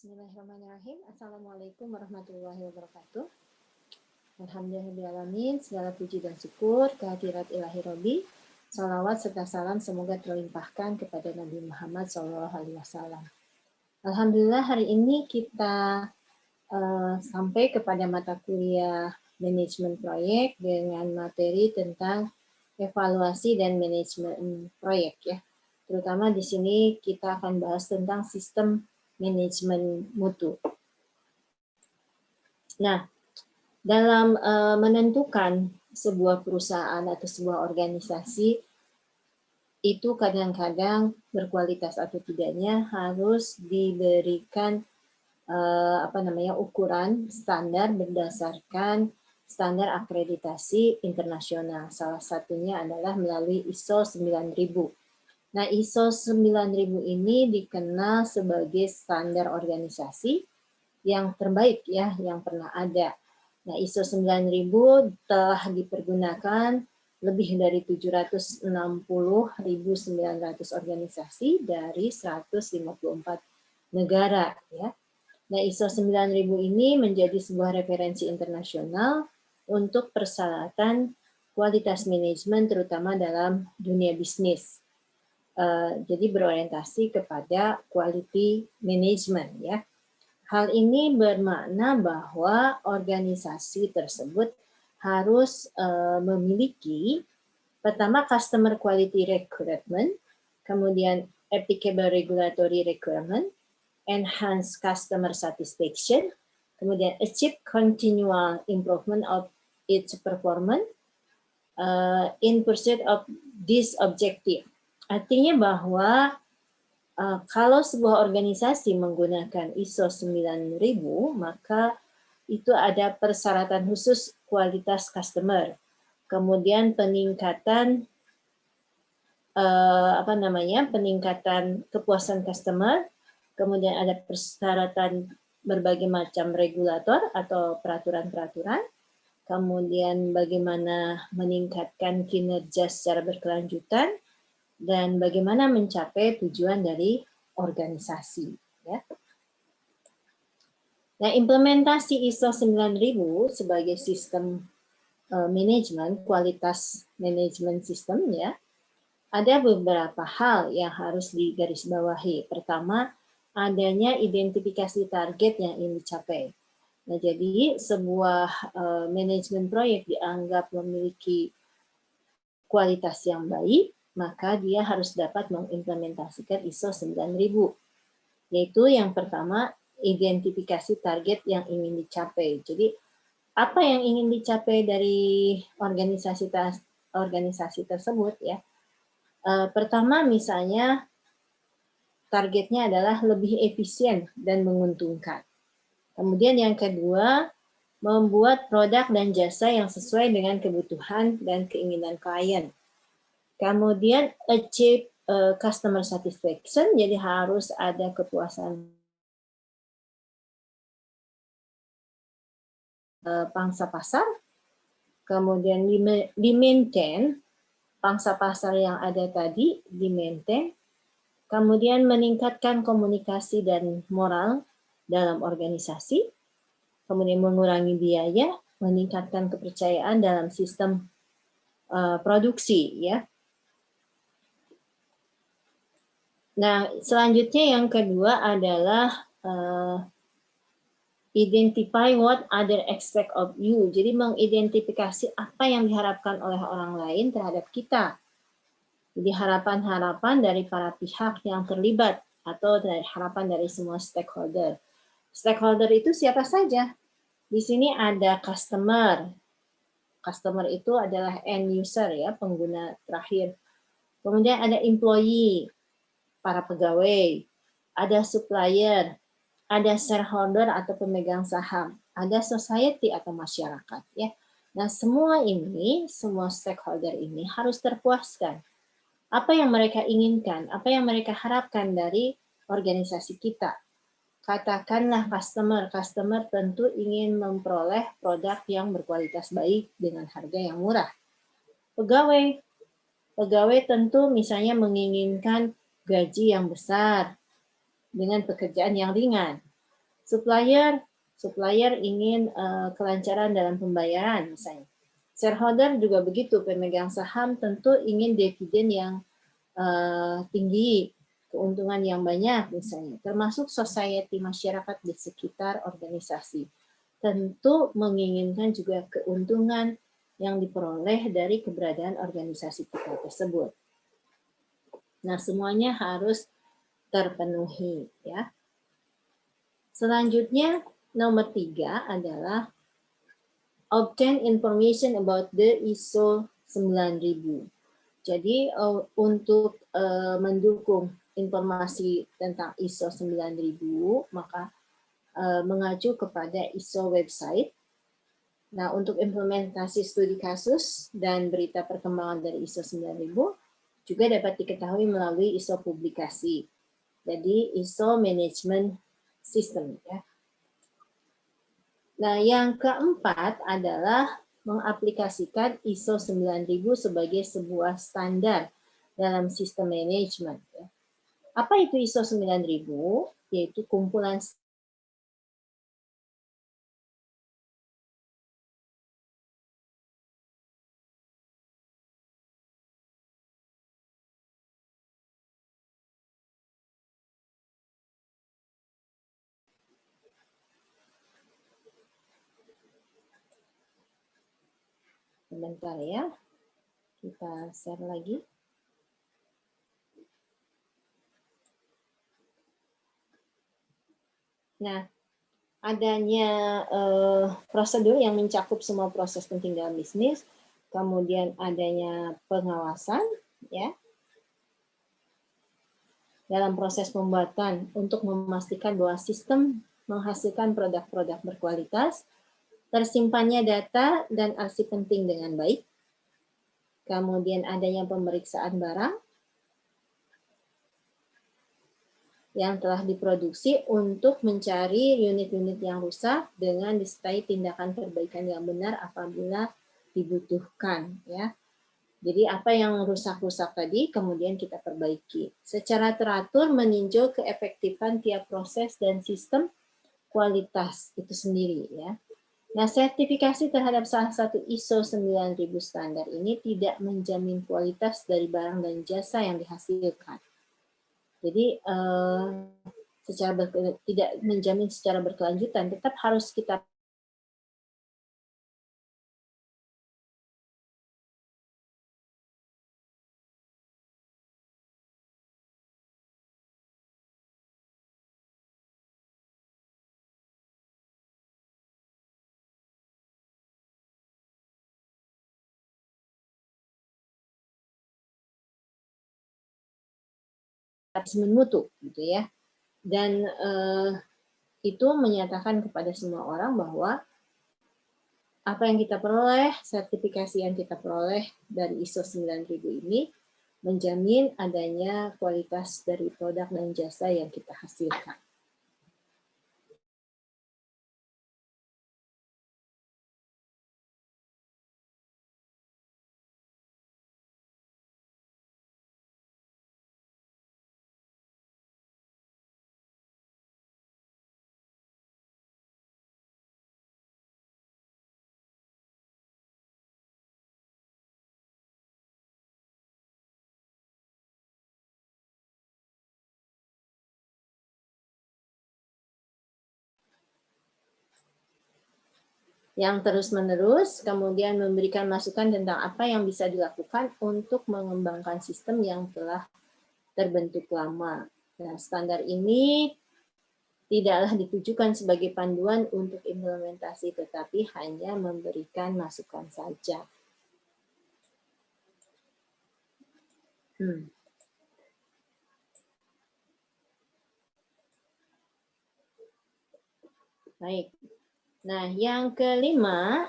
Bismillahirrahmanirrahim. Assalamualaikum warahmatullahi wabarakatuh. Alhamdulillahirrahmanirrahim. Segala puji dan syukur kehadirat ilahi Robi. Salawat serta salam semoga terlimpahkan kepada Nabi Muhammad SAW. Alhamdulillah hari ini kita uh, sampai kepada mata kuliah manajemen proyek dengan materi tentang evaluasi dan manajemen proyek ya. Terutama di sini kita akan bahas tentang sistem manajemen mutu. Nah, dalam uh, menentukan sebuah perusahaan atau sebuah organisasi itu kadang-kadang berkualitas atau tidaknya harus diberikan uh, apa namanya ukuran standar berdasarkan standar akreditasi internasional. Salah satunya adalah melalui ISO 9000. Nah, ISO 9000 ini dikenal sebagai standar organisasi yang terbaik ya yang pernah ada. Nah, ISO 9000 telah dipergunakan lebih dari 760.900 organisasi dari 154 negara ya. Nah, ISO 9000 ini menjadi sebuah referensi internasional untuk persyaratan kualitas manajemen terutama dalam dunia bisnis. Eh, jadi berorientasi kepada quality management ya. Hal ini bermakna bahwa organisasi tersebut harus uh, memiliki pertama customer quality requirement, kemudian applicable regulatory requirement, enhance customer satisfaction, kemudian achieve continual improvement of its performance uh, in pursuit of this objective. Artinya bahwa uh, kalau sebuah organisasi menggunakan ISO 9000, maka itu ada persyaratan khusus kualitas customer. Kemudian peningkatan uh, apa namanya? peningkatan kepuasan customer, kemudian ada persyaratan berbagai macam regulator atau peraturan-peraturan, kemudian bagaimana meningkatkan kinerja secara berkelanjutan, dan bagaimana mencapai tujuan dari organisasi. Ya. Nah, implementasi ISO 9000 sebagai sistem uh, manajemen, kualitas manajemen sistem ya, ada beberapa hal yang harus digarisbawahi. Pertama, adanya identifikasi target yang ingin dicapai. Nah, jadi sebuah uh, manajemen proyek dianggap memiliki kualitas yang baik maka dia harus dapat mengimplementasikan ISO 9000. Yaitu yang pertama, identifikasi target yang ingin dicapai. Jadi, apa yang ingin dicapai dari organisasi organisasi tersebut ya? Eh, pertama, misalnya targetnya adalah lebih efisien dan menguntungkan. Kemudian yang kedua, membuat produk dan jasa yang sesuai dengan kebutuhan dan keinginan klien. Kemudian achieve uh, customer satisfaction, jadi harus ada kepuasan uh, pangsa pasar. Kemudian di maintain pangsa pasar yang ada tadi, di maintain. Kemudian meningkatkan komunikasi dan moral dalam organisasi. Kemudian mengurangi biaya, meningkatkan kepercayaan dalam sistem uh, produksi ya Nah, selanjutnya yang kedua adalah uh, identify what other expect of you. Jadi mengidentifikasi apa yang diharapkan oleh orang lain terhadap kita. Jadi harapan-harapan dari para pihak yang terlibat atau dari harapan dari semua stakeholder. Stakeholder itu siapa saja? Di sini ada customer. Customer itu adalah end user ya, pengguna terakhir. Kemudian ada employee, para pegawai, ada supplier, ada shareholder atau pemegang saham, ada society atau masyarakat ya. Nah, semua ini, semua stakeholder ini harus terpuaskan. Apa yang mereka inginkan, apa yang mereka harapkan dari organisasi kita. Katakanlah customer, customer tentu ingin memperoleh produk yang berkualitas baik dengan harga yang murah. Pegawai, pegawai tentu misalnya menginginkan gaji yang besar dengan pekerjaan yang ringan. Supplier, supplier ingin uh, kelancaran dalam pembayaran misalnya. Shareholder juga begitu, pemegang saham tentu ingin dividen yang uh, tinggi, keuntungan yang banyak misalnya, termasuk society masyarakat di sekitar organisasi. Tentu menginginkan juga keuntungan yang diperoleh dari keberadaan organisasi kita tersebut. Nah, semuanya harus terpenuhi ya. Selanjutnya nomor tiga adalah obtain information about the ISO 9000. Jadi uh, untuk uh, mendukung informasi tentang ISO 9000, maka uh, mengacu kepada ISO website. Nah, untuk implementasi studi kasus dan berita perkembangan dari ISO 9000 juga dapat diketahui melalui ISO publikasi. Jadi ISO Management System ya. Nah, yang keempat adalah mengaplikasikan ISO 9000 sebagai sebuah standar dalam sistem manajemen. Ya. Apa itu ISO 9000? Yaitu kumpulan Sebentar ya. Kita share lagi. Nah, adanya uh, prosedur yang mencakup semua proses penting dalam bisnis, kemudian adanya pengawasan, ya, dalam proses pembuatan untuk memastikan bahwa sistem menghasilkan produk-produk berkualitas, tersimpannya data dan arsip penting dengan baik, kemudian adanya pemeriksaan barang yang telah diproduksi untuk mencari unit-unit yang rusak dengan disertai tindakan perbaikan yang benar apabila dibutuhkan ya. Jadi apa yang rusak-rusak tadi kemudian kita perbaiki. Secara teratur meninjau keefektifan tiap proses dan sistem kualitas itu sendiri ya. Nah, sertifikasi terhadap salah satu ISO 9000 standar ini tidak menjamin kualitas dari barang dan jasa yang dihasilkan. Jadi, eh, secara tidak menjamin secara berkelanjutan, tetap harus kita assessment mutu gitu ya. Dan eh, itu menyatakan kepada semua orang bahwa apa yang kita peroleh, sertifikasi yang kita peroleh dari ISO 9000 ini menjamin adanya kualitas dari produk dan jasa yang kita hasilkan. Yang terus-menerus, kemudian memberikan masukan tentang apa yang bisa dilakukan untuk mengembangkan sistem yang telah terbentuk lama. Nah, standar ini tidaklah ditujukan sebagai panduan untuk implementasi, tetapi hanya memberikan masukan saja. Hmm. Baik, Nah, yang kelima,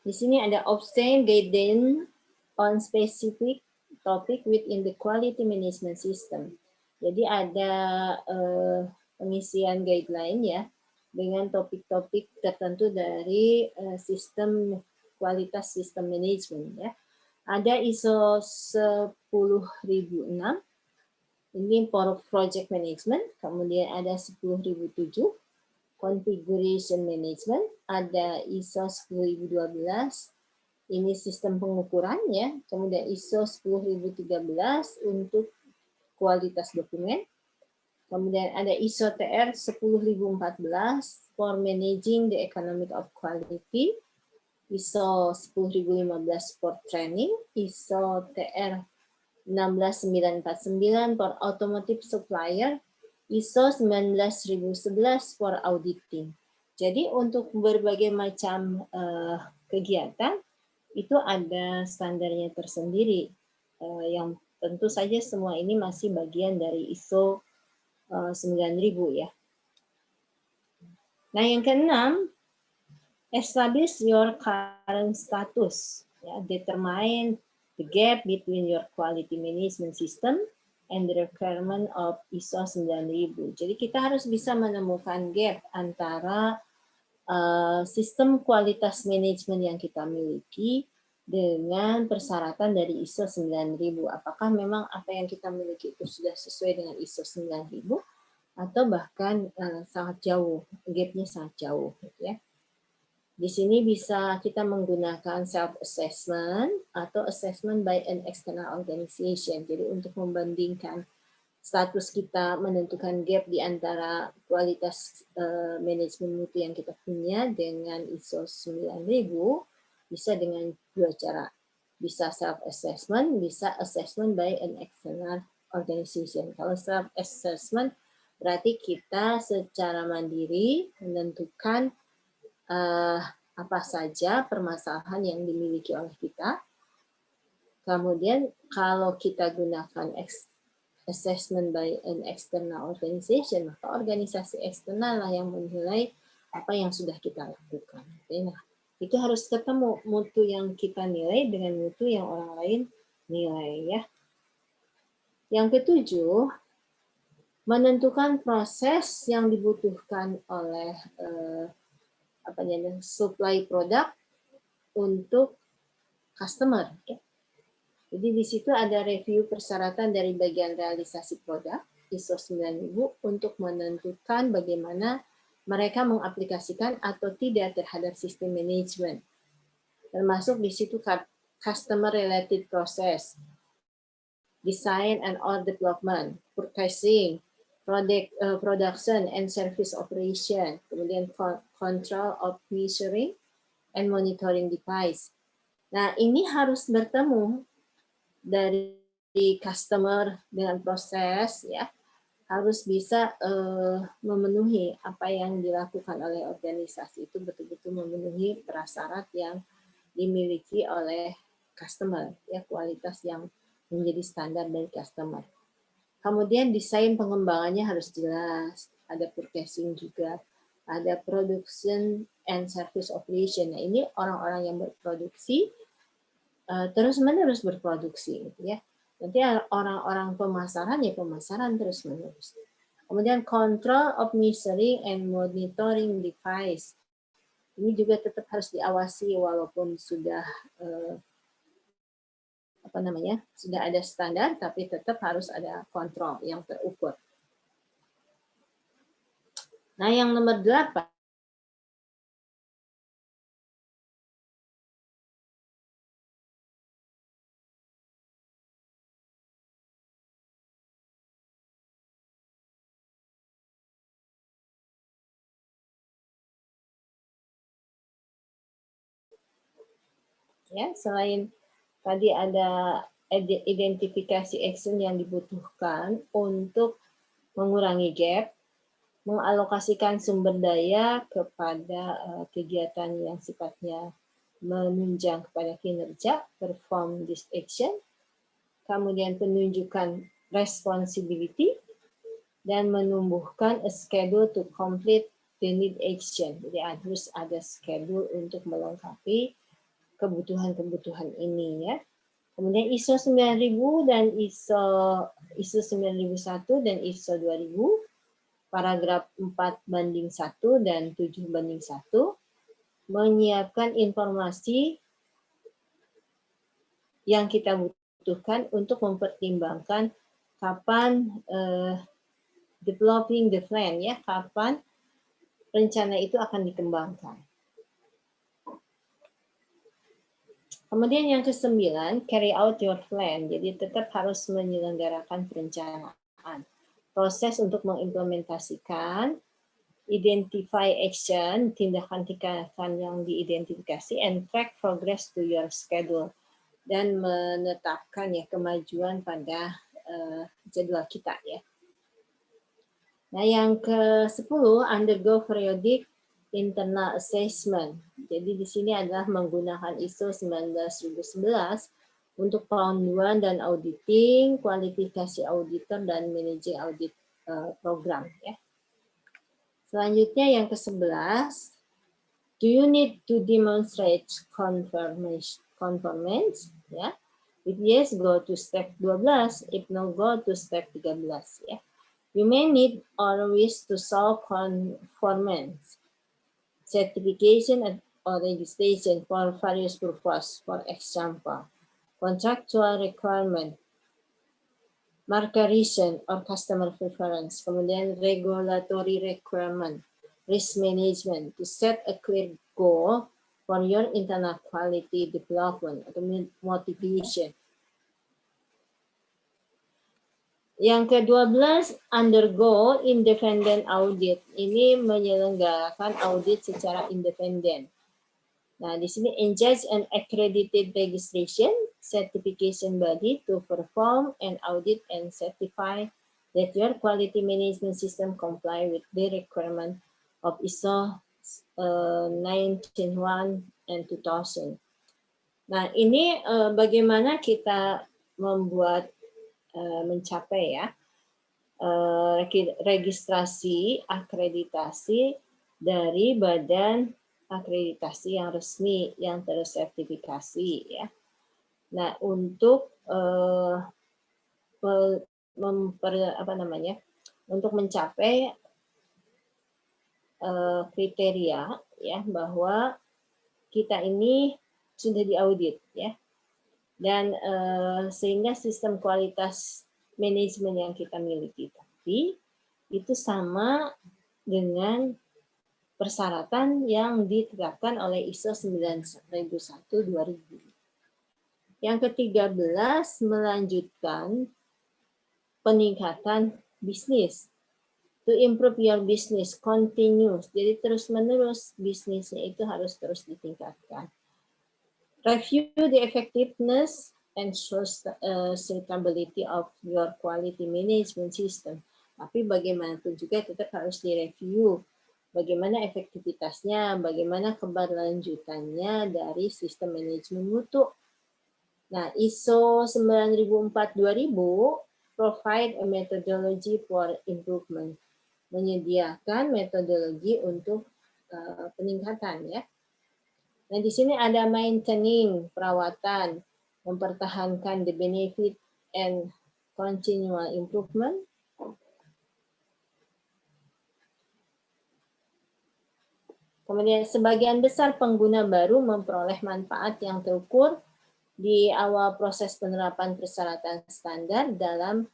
di sini ada obtain guidance on specific topic within the quality management system. Jadi ada uh, pengisian guideline ya dengan topik-topik tertentu dari uh, sistem kualitas sistem manajemen ya. Ada ISO 10006 Ini project management, kemudian ada 10.007 configuration management, ada ISO 10012, ini sistem pengukuran ya, kemudian ISO 10013 untuk kualitas dokumen, kemudian ada ISO TR 10014 for managing the economic of quality, ISO 10015 for training, ISO TR 16949 for automotive supplier, ISO 19011 for auditing. Jadi untuk berbagai macam uh, kegiatan itu ada standarnya tersendiri uh, yang tentu saja semua ini masih bagian dari ISO uh, 9000 ya. Nah yang keenam, establish your current status, ya, determine the gap between your quality management system and the requirement of ISO 9000. Jadi kita harus bisa menemukan gap antara uh, sistem kualitas manajemen yang kita miliki dengan persyaratan dari ISO 9000. Apakah memang apa yang kita miliki itu sudah sesuai dengan ISO 9000 atau bahkan uh, sangat jauh, gapnya sangat jauh. Gitu ya. Di sini bisa kita menggunakan self-assessment atau assessment by an external organization. Jadi untuk membandingkan status kita menentukan gap di antara kualitas uh, manajemen mutu yang kita punya dengan ISO 9000 bisa dengan dua cara. Bisa self-assessment, bisa assessment by an external organization. Kalau self-assessment berarti kita secara mandiri menentukan uh, apa saja permasalahan yang dimiliki oleh kita. Kemudian kalau kita gunakan assessment by an external organization, maka organisasi eksternal lah yang menilai apa yang sudah kita lakukan. Nah, itu harus ketemu mutu yang kita nilai dengan mutu yang orang lain nilai ya. Yang ketujuh, menentukan proses yang dibutuhkan oleh eh, apa namanya supply produk untuk customer. Jadi di situ ada review persyaratan dari bagian realisasi produk ISO 9000 untuk menentukan bagaimana mereka mengaplikasikan atau tidak terhadap sistem manajemen. Termasuk di situ customer related process, design and order development, purchasing, product uh, production and service operation, kemudian control of measuring and monitoring device. Nah, ini harus bertemu dari customer dengan proses ya harus bisa uh, memenuhi apa yang dilakukan oleh organisasi itu betul-betul memenuhi prasyarat yang dimiliki oleh customer ya kualitas yang menjadi standar dari customer. Kemudian desain pengembangannya harus jelas, ada purchasing juga, ada production and service operation. Nah, ini orang-orang yang berproduksi uh, terus-menerus berproduksi gitu ya. Nanti orang-orang pemasaran ya pemasaran terus-menerus. Kemudian control of measuring and monitoring device. Ini juga tetap harus diawasi walaupun sudah uh, apa namanya sudah ada standar tapi tetap harus ada kontrol yang terukur. Nah yang nomor delapan ya selain tadi ada identifikasi action yang dibutuhkan untuk mengurangi gap, mengalokasikan sumber daya kepada eh, kegiatan yang sifatnya menunjang kepada kinerja, perform this action, kemudian penunjukan responsibility, dan menumbuhkan a schedule to complete the need action. Jadi harus ada schedule untuk melengkapi kebutuhan-kebutuhan ini ya. Kemudian ISO 9000 dan ISO ISO 9001 dan ISO 2000 paragraf 4 banding 1 dan 7 banding 1 menyiapkan informasi yang kita butuhkan untuk mempertimbangkan kapan uh, developing the plan ya, kapan rencana itu akan dikembangkan. Kemudian yang kesembilan, carry out your plan. Jadi tetap harus menyelenggarakan perencanaan. Proses untuk mengimplementasikan, identify action, tindakan-tindakan yang diidentifikasi, and track progress to your schedule. Dan menetapkan ya kemajuan pada uh, jadwal kita ya. Nah yang ke-10, undergo periodic internal assessment. Jadi di sini adalah menggunakan ISO 19011 untuk pengaduan dan auditing, kualifikasi auditor dan managing audit uh, program ya. Selanjutnya yang ke-11, do you need to demonstrate conformance conformance ya? If yes, go to step 12. If no, go to step 13 ya. You may need wish to solve conformance certification and or registration for various purposes, for example, contractual requirement, marketing or customer preference, kemudian regulatory requirement, risk management, to set a clear goal for your internal quality development motivation Yang ke-12, undergo independent audit. Ini menyelenggarakan audit secara independen. Nah, di sini engage an accredited registration certification body to perform an audit and certify that your quality management system comply with the requirement of ISO uh, 19001 and 2000. Nah, ini uh, bagaimana kita membuat mencapai ya eh, registrasi akreditasi dari badan akreditasi yang resmi yang tersertifikasi ya. Nah untuk uh, memper, apa namanya untuk mencapai kriteria ya bahwa kita ini sudah diaudit ya dan uh, sehingga sistem kualitas manajemen yang kita miliki tapi itu sama dengan persyaratan yang ditetapkan oleh ISO 9001-2000. Yang ke-13 melanjutkan peningkatan bisnis. To improve your business continuous. Jadi terus-menerus bisnisnya itu harus terus ditingkatkan. Review the effectiveness and sustainability of your quality management system. Tapi bagaimanapun juga tetap harus direview bagaimana efektivitasnya, bagaimana keberlanjutannya dari sistem manajemen mutu. Nah, ISO 9004-2000 provide a methodology for improvement, menyediakan metodologi untuk uh, peningkatan ya. Nah, di sini ada maintaining, perawatan, mempertahankan the benefit and continual improvement. Kemudian sebagian besar pengguna baru memperoleh manfaat yang terukur di awal proses penerapan persyaratan standar dalam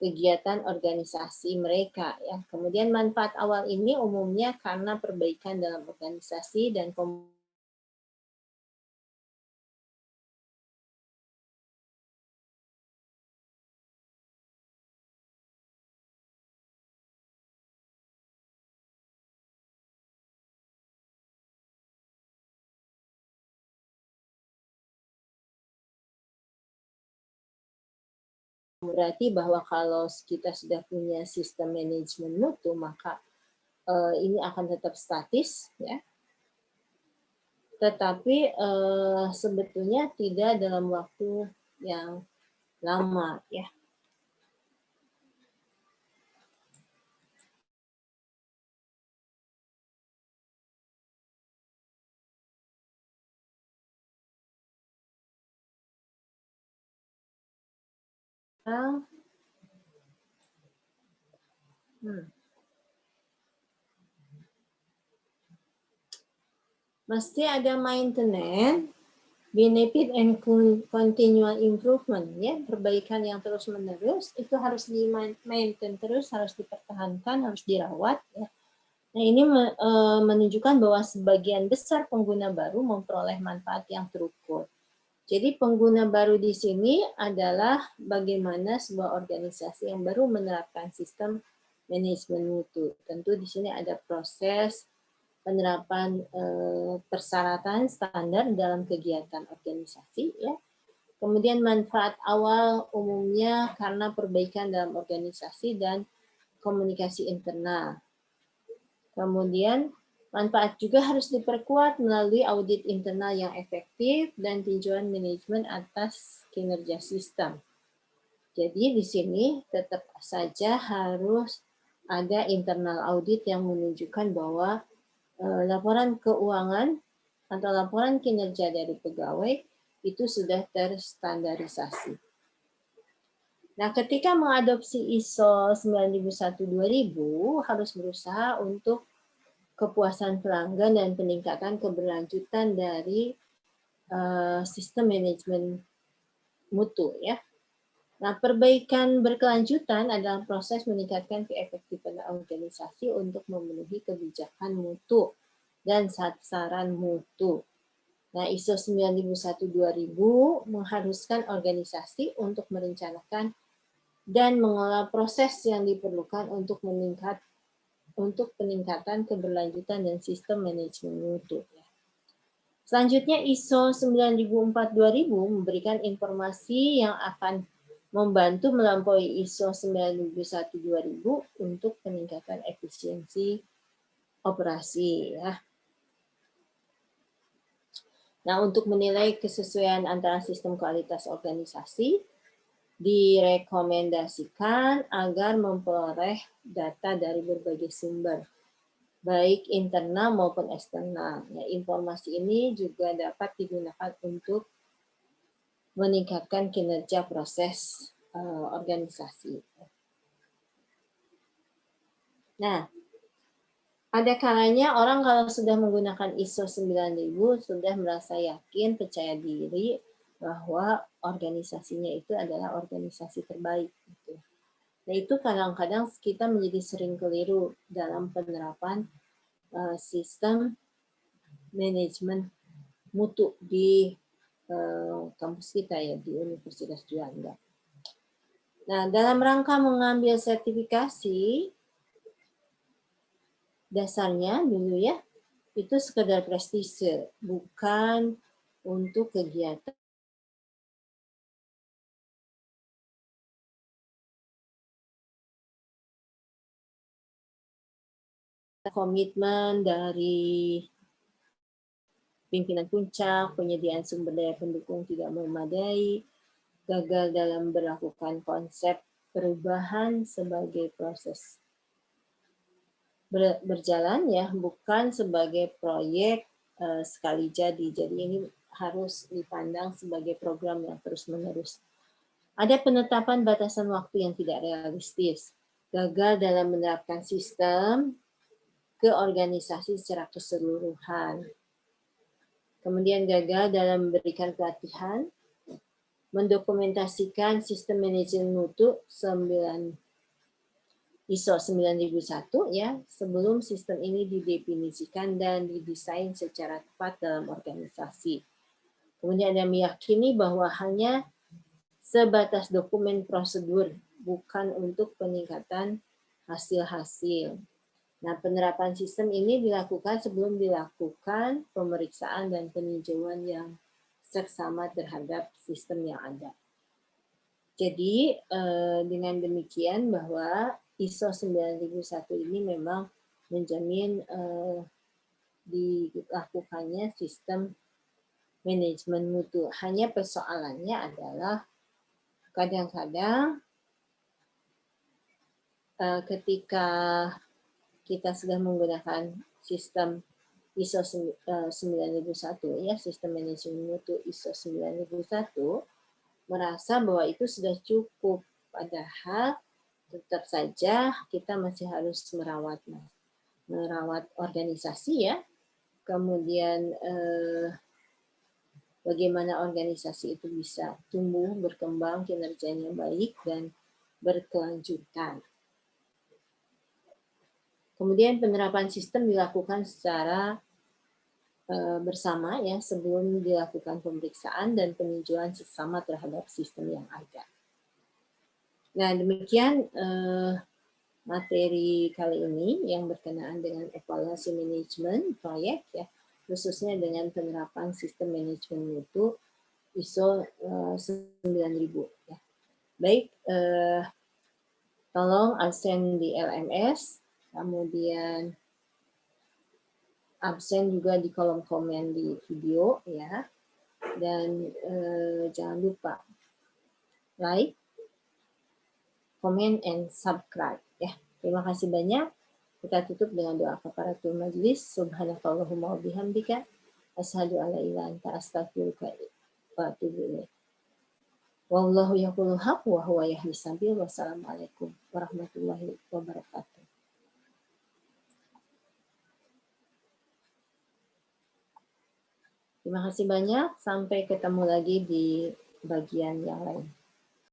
kegiatan organisasi mereka ya. Kemudian manfaat awal ini umumnya karena perbaikan dalam organisasi dan komunikasi berarti bahwa kalau kita sudah punya sistem manajemen mutu maka uh, ini akan tetap statis ya. Tetapi uh, sebetulnya tidak dalam waktu yang lama ya Hmm. Mesti ada maintenance benefit and continual improvement ya. Perbaikan yang terus menerus itu harus di maintain terus harus dipertahankan harus dirawat ya. Nah ini e, menunjukkan bahwa sebagian besar pengguna baru memperoleh manfaat yang terukur jadi pengguna baru di sini adalah bagaimana sebuah organisasi yang baru menerapkan sistem manajemen mutu tentu di sini ada proses penerapan eh, persyaratan standar dalam kegiatan organisasi ya. Kemudian manfaat awal umumnya karena perbaikan dalam organisasi dan komunikasi internal. Kemudian manfaat juga harus diperkuat melalui audit internal yang efektif dan tinjauan manajemen atas kinerja sistem. Jadi di sini tetap saja harus ada internal audit yang menunjukkan bahwa Eh, laporan keuangan atau laporan kinerja dari pegawai itu sudah terstandarisasi. Nah, ketika mengadopsi ISO 9001-2000 harus berusaha untuk kepuasan pelanggan dan peningkatan keberlanjutan dari uh, sistem manajemen mutu ya. Nah, perbaikan berkelanjutan adalah proses meningkatkan keefektifan organisasi untuk memenuhi kebijakan mutu dan sasaran mutu. Nah, ISO 9001-2000 mengharuskan organisasi untuk merencanakan dan mengelola proses yang diperlukan untuk meningkat untuk peningkatan keberlanjutan dan sistem manajemen mutu. Selanjutnya ISO 9004-2000 memberikan informasi yang akan membantu melampaui ISO 9001-2000 untuk peningkatan efisiensi operasi. Ya. Nah, untuk menilai kesesuaian antara sistem kualitas organisasi, direkomendasikan agar memperoleh data dari berbagai sumber, baik internal maupun eksternal. Ya, informasi ini juga dapat digunakan untuk meningkatkan kinerja proses uh, organisasi. Nah, ada kalanya orang kalau sudah menggunakan ISO 9000 sudah merasa yakin, percaya diri bahwa organisasinya itu adalah organisasi terbaik. Gitu. Nah itu kadang-kadang kita menjadi sering keliru dalam penerapan uh, sistem manajemen mutu di Eh, kampus kita ya di Universitas Juanda. Nah, dalam rangka mengambil sertifikasi, dasarnya dulu ya, itu sekedar prestise, bukan untuk kegiatan komitmen dari pimpinan puncak, penyediaan sumber daya pendukung tidak memadai, gagal dalam melakukan konsep perubahan sebagai proses berjalan ya, bukan sebagai proyek uh, sekali jadi. Jadi ini harus dipandang sebagai program yang terus-menerus. Ada penetapan batasan waktu yang tidak realistis, gagal dalam menerapkan sistem ke organisasi secara keseluruhan, kemudian gagal dalam memberikan pelatihan, mendokumentasikan sistem manajemen mutu 9 ISO 9001 ya sebelum sistem ini didefinisikan dan didesain secara tepat dalam organisasi. Kemudian ada meyakini bahwa hanya sebatas dokumen prosedur bukan untuk peningkatan hasil-hasil. Nah, penerapan sistem ini dilakukan sebelum dilakukan pemeriksaan dan peninjauan yang seksama terhadap sistem yang ada. Jadi, eh, dengan demikian bahwa ISO 9001 ini memang menjamin eh, dilakukannya sistem manajemen mutu. Hanya persoalannya adalah kadang-kadang eh, ketika kita sudah menggunakan sistem ISO 9001 eh, ya sistem manajemen mutu ISO 9001 merasa bahwa itu sudah cukup padahal tetap saja kita masih harus merawat merawat organisasi ya kemudian eh, bagaimana organisasi itu bisa tumbuh, berkembang, kinerjanya baik, dan berkelanjutan. Kemudian penerapan sistem dilakukan secara eh, bersama ya sebelum dilakukan pemeriksaan dan peninjauan sesama terhadap sistem yang ada. Nah demikian eh, materi kali ini yang berkenaan dengan evaluasi manajemen proyek ya khususnya dengan penerapan sistem manajemen mutu ISO 9000 ya. Baik, eh, tolong absen di LMS kemudian absen juga di kolom komen di video ya. Dan eh, jangan lupa like comment and subscribe ya. Terima kasih banyak. Kita tutup dengan doa kafaratul majlis. Subhanakallahumma wa bihamdika asyhadu alla ilaha anta astaghfiruka wa atubu ilaik Wallahu yaqulu wa huwa yahdi sabil. Wassalamualaikum warahmatullahi wabarakatuh. Terima kasih banyak. Sampai ketemu lagi di bagian yang lain.